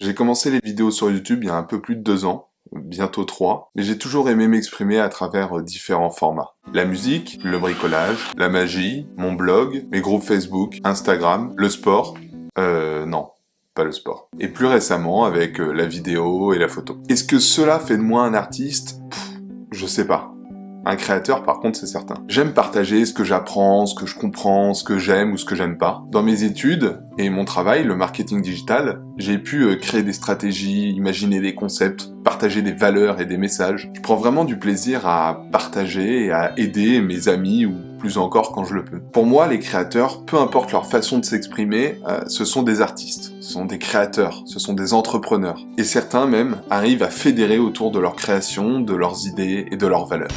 J'ai commencé les vidéos sur YouTube il y a un peu plus de deux ans, bientôt trois, mais j'ai toujours aimé m'exprimer à travers euh, différents formats. La musique, le bricolage, la magie, mon blog, mes groupes Facebook, Instagram, le sport, euh, non, pas le sport. Et plus récemment avec euh, la vidéo et la photo. Est-ce que cela fait de moi un artiste? Je sais pas. Un créateur, par contre, c'est certain. J'aime partager ce que j'apprends, ce que je comprends, ce que j'aime ou ce que j'aime pas. Dans mes études et mon travail, le marketing digital, j'ai pu euh, créer des stratégies, imaginer des concepts, partager des valeurs et des messages. Je prends vraiment du plaisir à partager et à aider mes amis ou plus encore quand je le peux. Pour moi, les créateurs, peu importe leur façon de s'exprimer, euh, ce sont des artistes, ce sont des créateurs, ce sont des entrepreneurs. Et certains même arrivent à fédérer autour de leur création, de leurs idées et de leurs valeurs.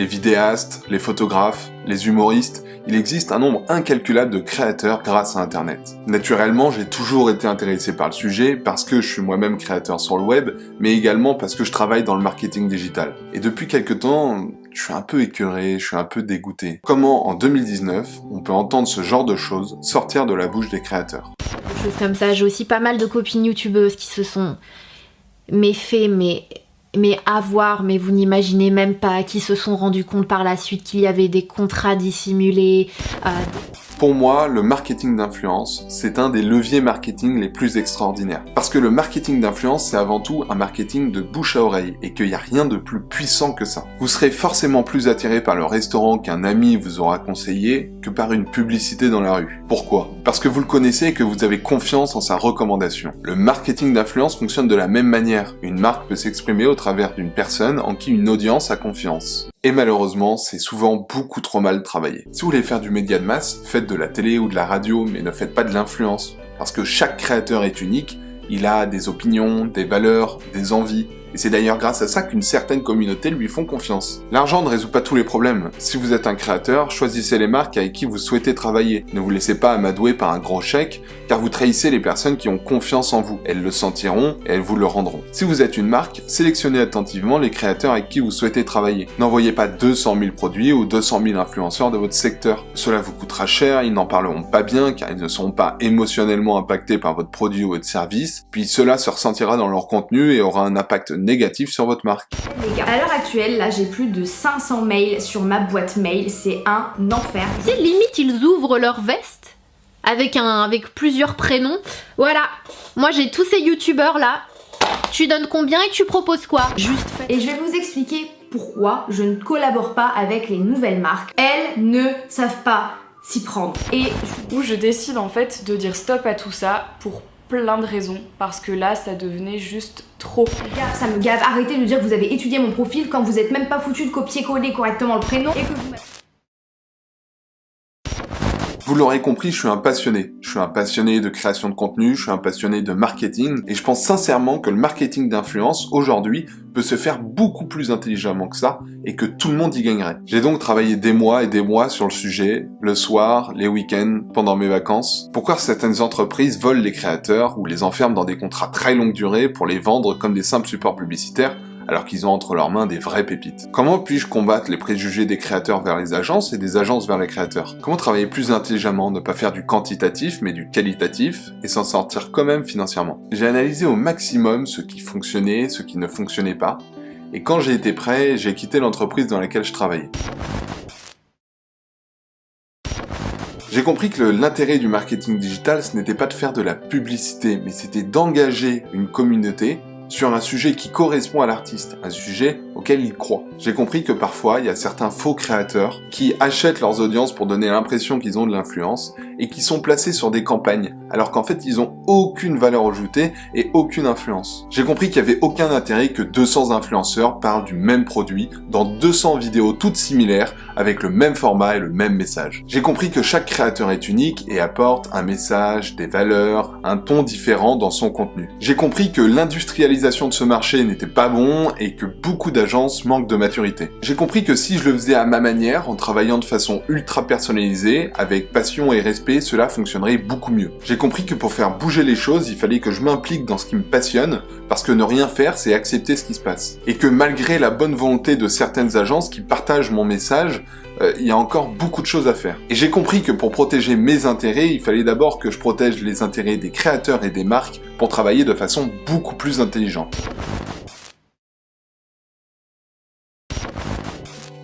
Les vidéastes, les photographes, les humoristes, il existe un nombre incalculable de créateurs grâce à Internet. Naturellement, j'ai toujours été intéressé par le sujet parce que je suis moi-même créateur sur le web, mais également parce que je travaille dans le marketing digital. Et depuis quelques temps, je suis un peu écœuré, je suis un peu dégoûté. Comment, en 2019, on peut entendre ce genre de choses sortir de la bouche des créateurs? Comme ça, j'ai aussi pas mal de copines youtubeuses qui se sont méfait, mais mais avoir, mais vous n'imaginez même pas, qui se sont rendus compte par la suite qu'il y avait des contrats dissimulés. Euh, Pour moi, le marketing d'influence, c'est un des leviers marketing les plus extraordinaires. Parce que le marketing d'influence, c'est avant tout un marketing de bouche à oreille, et qu'il n'y a rien de plus puissant que ça. Vous serez forcément plus attiré par le restaurant qu'un ami vous aura conseillé que par une publicité dans la rue. Pourquoi? Parce que vous le connaissez et que vous avez confiance en sa recommandation. Le marketing d'influence fonctionne de la même manière. Une marque peut s'exprimer au travers d'une personne en qui une audience a confiance. Et malheureusement, c'est souvent beaucoup trop mal travaillé. Si vous voulez faire du média de masse, faites de la télé ou de la radio, mais ne faites pas de l'influence. Parce que chaque créateur est unique, il a des opinions, des valeurs, des envies, et c'est d'ailleurs grâce à ça qu'une certaine communauté lui font confiance. L'argent ne résout pas tous les problèmes. Si vous êtes un créateur, choisissez les marques avec qui vous souhaitez travailler. Ne vous laissez pas amadouer par un gros chèque, car vous trahissez les personnes qui ont confiance en vous. Elles le sentiront et elles vous le rendront. Si vous êtes une marque, sélectionnez attentivement les créateurs avec qui vous souhaitez travailler. N'envoyez pas 200 000 produits ou 200 000 influenceurs de votre secteur. Cela vous coûtera cher, ils n'en parleront pas bien car ils ne seront pas émotionnellement impactés par votre produit ou votre service, puis cela se ressentira dans leur contenu et aura un impact négatif sur votre marque. Les gars, à l'heure actuelle, là j'ai plus de 500 mails sur ma boîte mail, c'est un enfer. C'est limite ils ouvrent leur veste avec un avec plusieurs prénoms. Voilà. Moi j'ai tous ces youtubeurs là. Tu donnes combien et tu proposes quoi? Juste fait. Et je vais vous expliquer pourquoi je ne collabore pas avec les nouvelles marques. Elles ne savent pas s'y prendre. Et Où je décide en fait de dire stop à tout ça pour plein de raisons parce que là ça devenait juste trop. ça me gave. Arrêtez de dire que vous avez étudié mon profil quand vous êtes même pas foutu de copier-coller correctement le prénom et que vous Vous l'aurez compris, je suis un passionné. Je suis un passionné de création de contenu, je suis un passionné de marketing, et je pense sincèrement que le marketing d'influence, aujourd'hui, peut se faire beaucoup plus intelligemment que ça, et que tout le monde y gagnerait. J'ai donc travaillé des mois et des mois sur le sujet, le soir, les week-ends, pendant mes vacances. Pourquoi certaines entreprises volent les créateurs ou les enferment dans des contrats très longue durée pour les vendre comme des simples supports publicitaires alors qu'ils ont entre leurs mains des vraies pépites. Comment puis-je combattre les préjugés des créateurs vers les agences et des agences vers les créateurs? Comment travailler plus intelligemment, ne pas faire du quantitatif mais du qualitatif, et s'en sortir quand même financièrement? J'ai analysé au maximum ce qui fonctionnait, ce qui ne fonctionnait pas, et quand j'ai été prêt, j'ai quitté l'entreprise dans laquelle je travaillais. J'ai compris que l'intérêt du marketing digital, ce n'était pas de faire de la publicité, mais c'était d'engager une communauté sur un sujet qui correspond à l'artiste, un sujet auquel croit. J'ai compris que parfois, il y a certains faux créateurs qui achètent leurs audiences pour donner l'impression qu'ils ont de l'influence et qui sont placés sur des campagnes, alors qu'en fait, ils ont aucune valeur ajoutée et aucune influence. J'ai compris qu'il n'y avait aucun intérêt que 200 influenceurs parlent du même produit dans 200 vidéos toutes similaires avec le même format et le même message. J'ai compris que chaque créateur est unique et apporte un message, des valeurs, un ton différent dans son contenu. J'ai compris que l'industrialisation de ce marché n'était pas bon et que beaucoup d'agences manquent de maturité. J'ai compris que si je le faisais à ma manière, en travaillant de façon ultra personnalisée, avec passion et respect, cela fonctionnerait beaucoup mieux. J'ai compris que pour faire bouger les choses, il fallait que je m'implique dans ce qui me passionne, parce que ne rien faire, c'est accepter ce qui se passe. Et que malgré la bonne volonté de certaines agences qui partagent mon message, euh, il y a encore beaucoup de choses à faire. Et j'ai compris que pour protéger mes intérêts, il fallait d'abord que je protège les intérêts des créateurs et des marques pour travailler de façon beaucoup plus intelligente.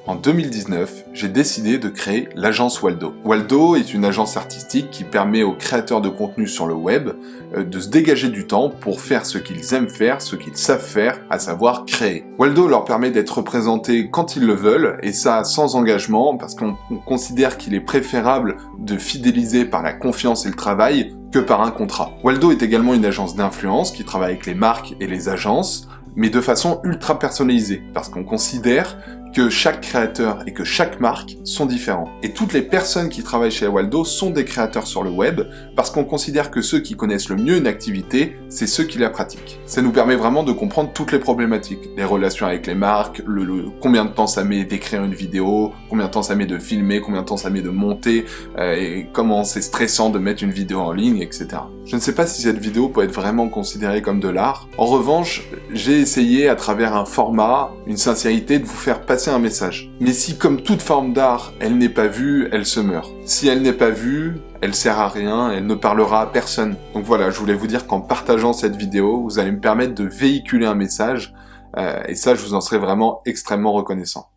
En 2019, j'ai décidé de créer l'agence Waldo. Waldo est une agence artistique qui permet aux créateurs de contenu sur le web euh, de se dégager du temps pour faire ce qu'ils aiment faire, ce qu'ils savent faire, à savoir créer. Waldo leur permet d'être représentés quand ils le veulent, et ça sans engagement, parce qu'on considère qu'il est préférable de fidéliser par la confiance et le travail que par un contrat. Waldo est également une agence d'influence qui travaille avec les marques et les agences, mais de façon ultra personnalisée, parce qu'on considère que chaque créateur et que chaque marque sont différents. Et toutes les personnes qui travaillent chez Waldo sont des créateurs sur le web, parce qu'on considère que ceux qui connaissent le mieux une activité, c'est ceux qui la pratiquent. Ça nous permet vraiment de comprendre toutes les problématiques, les relations avec les marques, le, combien de temps ça met d'écrire une vidéo, combien de temps ça met de filmer, combien de temps ça met de monter, euh, et comment c'est stressant de mettre une vidéo en ligne, etc. Je ne sais pas si cette vidéo peut être vraiment considérée comme de l'art. En revanche, j'ai essayé à travers un format, une sincérité, de vous faire passer un message. Mais si comme toute forme d'art, elle n'est pas vue, elle se meurt. Si elle n'est pas vue, elle sert à rien, elle ne parlera à personne. Donc voilà, je voulais vous dire qu'en partageant cette vidéo, vous allez me permettre de véhiculer un message, euh, et ça, je vous en serai vraiment extrêmement reconnaissant.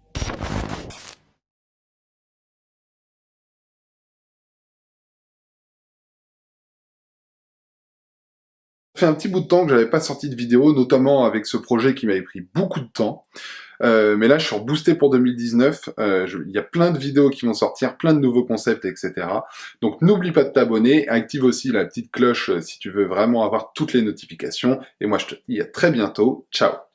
Fait un petit bout de temps que j'avais pas sorti de vidéo, notamment avec ce projet qui m'avait pris beaucoup de temps. Euh, mais là, je suis reboosté pour 2019. Euh, il y a plein de vidéos qui vont sortir, plein de nouveaux concepts, etc. Donc, n'oublie pas de t'abonner. Active aussi la petite cloche euh, si tu veux vraiment avoir toutes les notifications. Et moi, je te dis à très bientôt. Ciao